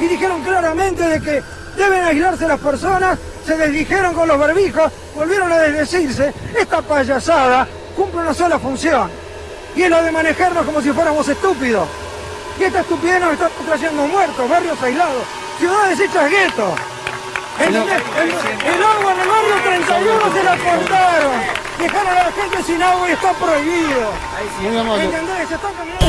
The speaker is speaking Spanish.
Y dijeron claramente de que deben aislarse las personas, se desdijeron con los barbijos, volvieron a desdecirse. Esta payasada cumple una sola función, y es la de manejarnos como si fuéramos estúpidos. Y esta estupidez nos está trayendo muertos, barrios aislados, ciudades hechas guetos. El, el, agua en el barrio 31 se la cortaron. Dejaron a la gente sin agua y está prohibido. ¿Entendés? Se caminando.